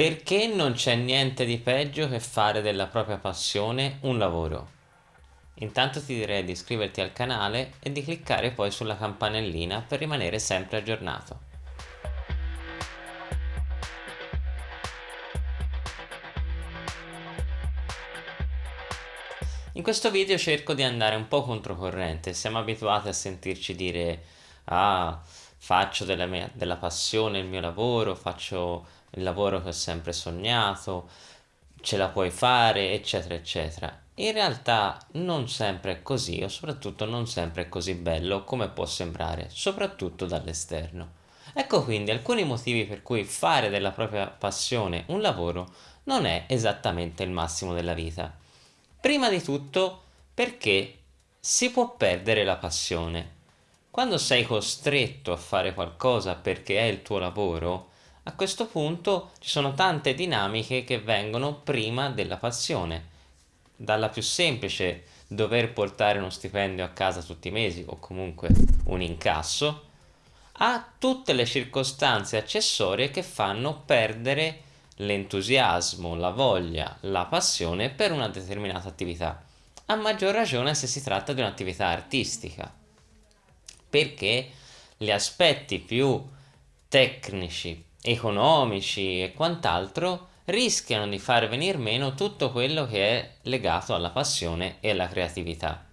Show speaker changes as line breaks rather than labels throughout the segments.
Perché non c'è niente di peggio che fare della propria passione un lavoro? Intanto ti direi di iscriverti al canale e di cliccare poi sulla campanellina per rimanere sempre aggiornato. In questo video cerco di andare un po' controcorrente, siamo abituati a sentirci dire ah faccio della, mia, della passione il mio lavoro, faccio il lavoro che ho sempre sognato, ce la puoi fare, eccetera, eccetera. In realtà non sempre è così, o soprattutto non sempre è così bello come può sembrare, soprattutto dall'esterno. Ecco quindi alcuni motivi per cui fare della propria passione un lavoro non è esattamente il massimo della vita. Prima di tutto perché si può perdere la passione. Quando sei costretto a fare qualcosa perché è il tuo lavoro, a questo punto ci sono tante dinamiche che vengono prima della passione. Dalla più semplice dover portare uno stipendio a casa tutti i mesi o comunque un incasso, a tutte le circostanze accessorie che fanno perdere l'entusiasmo, la voglia, la passione per una determinata attività. A maggior ragione se si tratta di un'attività artistica, perché gli aspetti più tecnici, economici e quant'altro rischiano di far venir meno tutto quello che è legato alla passione e alla creatività.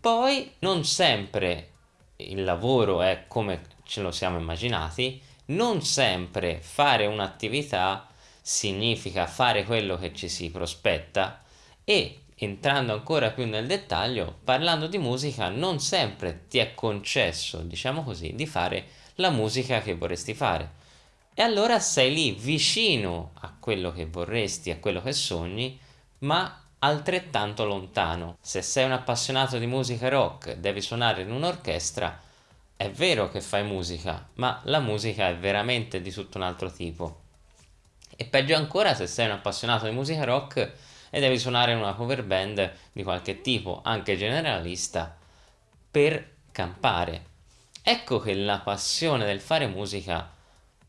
Poi non sempre il lavoro è come ce lo siamo immaginati, non sempre fare un'attività significa fare quello che ci si prospetta e entrando ancora più nel dettaglio, parlando di musica non sempre ti è concesso, diciamo così, di fare la musica che vorresti fare e allora sei lì vicino a quello che vorresti, a quello che sogni, ma altrettanto lontano. Se sei un appassionato di musica rock, devi suonare in un'orchestra, è vero che fai musica, ma la musica è veramente di tutto un altro tipo. E peggio ancora se sei un appassionato di musica rock e devi suonare una cover band di qualche tipo, anche generalista, per campare. Ecco che la passione del fare musica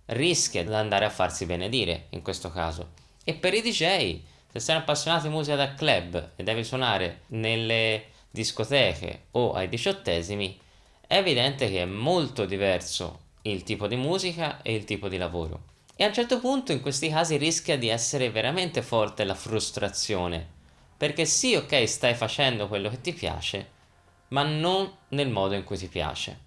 rischia di andare a farsi benedire in questo caso. E per i DJ, se sei appassionato di musica da club e devi suonare nelle discoteche o ai diciottesimi, è evidente che è molto diverso il tipo di musica e il tipo di lavoro. E a un certo punto in questi casi rischia di essere veramente forte la frustrazione, perché sì ok stai facendo quello che ti piace, ma non nel modo in cui ti piace.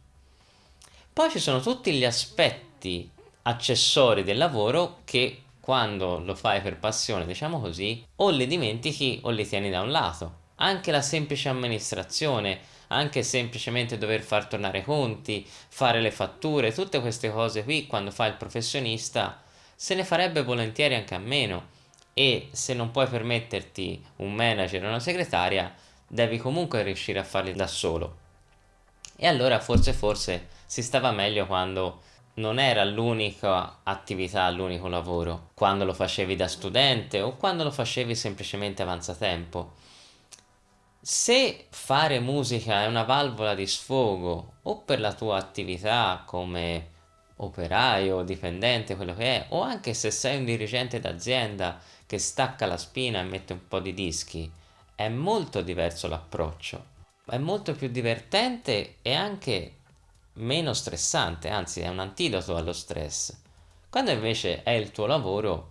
Poi ci sono tutti gli aspetti accessori del lavoro che quando lo fai per passione, diciamo così, o li dimentichi o li tieni da un lato. Anche la semplice amministrazione, anche semplicemente dover far tornare conti, fare le fatture, tutte queste cose qui, quando fa il professionista, se ne farebbe volentieri anche a meno. E se non puoi permetterti un manager o una segretaria, devi comunque riuscire a farli da solo. E allora forse forse si stava meglio quando non era l'unica attività, l'unico lavoro, quando lo facevi da studente o quando lo facevi semplicemente avanzatempo. Se fare musica è una valvola di sfogo o per la tua attività come operaio, dipendente, quello che è, o anche se sei un dirigente d'azienda che stacca la spina e mette un po' di dischi, è molto diverso l'approccio. È molto più divertente e anche meno stressante, anzi è un antidoto allo stress. Quando invece è il tuo lavoro,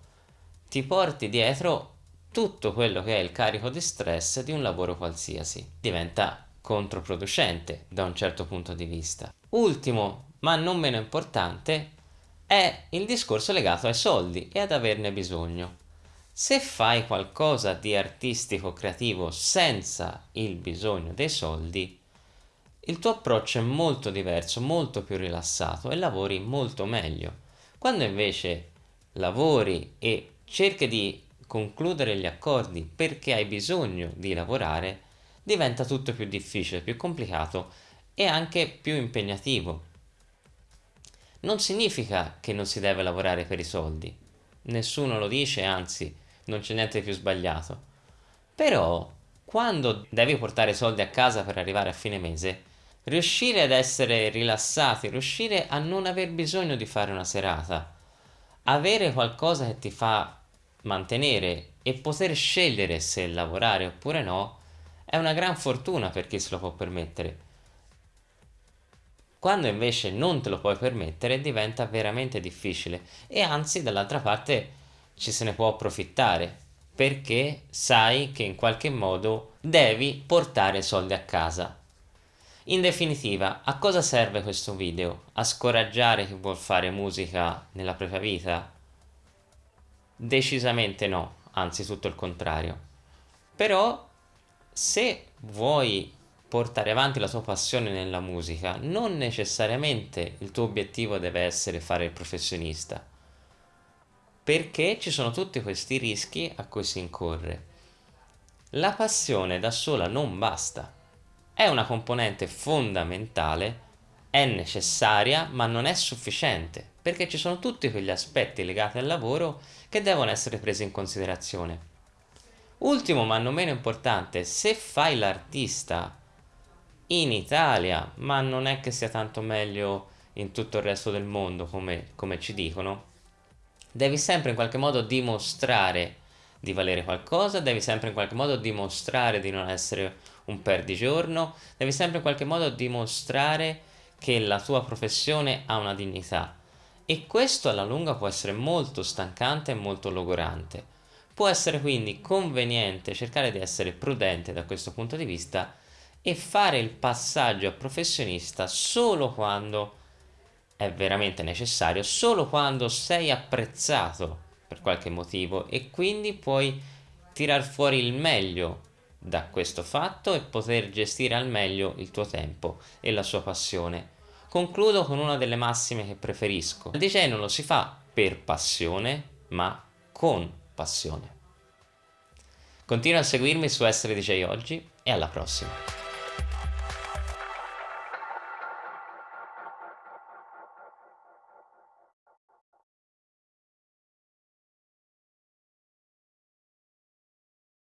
ti porti dietro tutto quello che è il carico di stress di un lavoro qualsiasi. Diventa controproducente da un certo punto di vista. Ultimo, ma non meno importante, è il discorso legato ai soldi e ad averne bisogno. Se fai qualcosa di artistico creativo senza il bisogno dei soldi, il tuo approccio è molto diverso, molto più rilassato e lavori molto meglio. Quando invece lavori e cerchi di concludere gli accordi perché hai bisogno di lavorare, diventa tutto più difficile, più complicato e anche più impegnativo. Non significa che non si deve lavorare per i soldi, nessuno lo dice, anzi non c'è niente di più sbagliato. Però quando devi portare soldi a casa per arrivare a fine mese, riuscire ad essere rilassati, riuscire a non aver bisogno di fare una serata, avere qualcosa che ti fa mantenere e poter scegliere se lavorare oppure no è una gran fortuna per chi se lo può permettere. Quando invece non te lo puoi permettere diventa veramente difficile e anzi dall'altra parte ci se ne può approfittare perché sai che in qualche modo devi portare soldi a casa. In definitiva, a cosa serve questo video? A scoraggiare chi vuol fare musica nella propria vita? Decisamente no, anzi tutto il contrario. Però se vuoi portare avanti la tua passione nella musica, non necessariamente il tuo obiettivo deve essere fare il professionista, perché ci sono tutti questi rischi a cui si incorre. La passione da sola non basta, è una componente fondamentale, è necessaria, ma non è sufficiente, perché ci sono tutti quegli aspetti legati al lavoro che devono essere presi in considerazione. Ultimo ma non meno importante, se fai l'artista in Italia, ma non è che sia tanto meglio in tutto il resto del mondo come, come ci dicono, devi sempre in qualche modo dimostrare di valere qualcosa, devi sempre in qualche modo dimostrare di non essere un perdigiorno, devi sempre in qualche modo dimostrare che la tua professione ha una dignità e questo alla lunga può essere molto stancante e molto logorante. Può essere quindi conveniente cercare di essere prudente da questo punto di vista e fare il passaggio a professionista solo quando è veramente necessario, solo quando sei apprezzato per qualche motivo e quindi puoi tirar fuori il meglio da questo fatto e poter gestire al meglio il tuo tempo e la sua passione. Concludo con una delle massime che preferisco. Il DJ non lo si fa per passione, ma con passione. Continua a seguirmi su Essere DJ Oggi e alla prossima.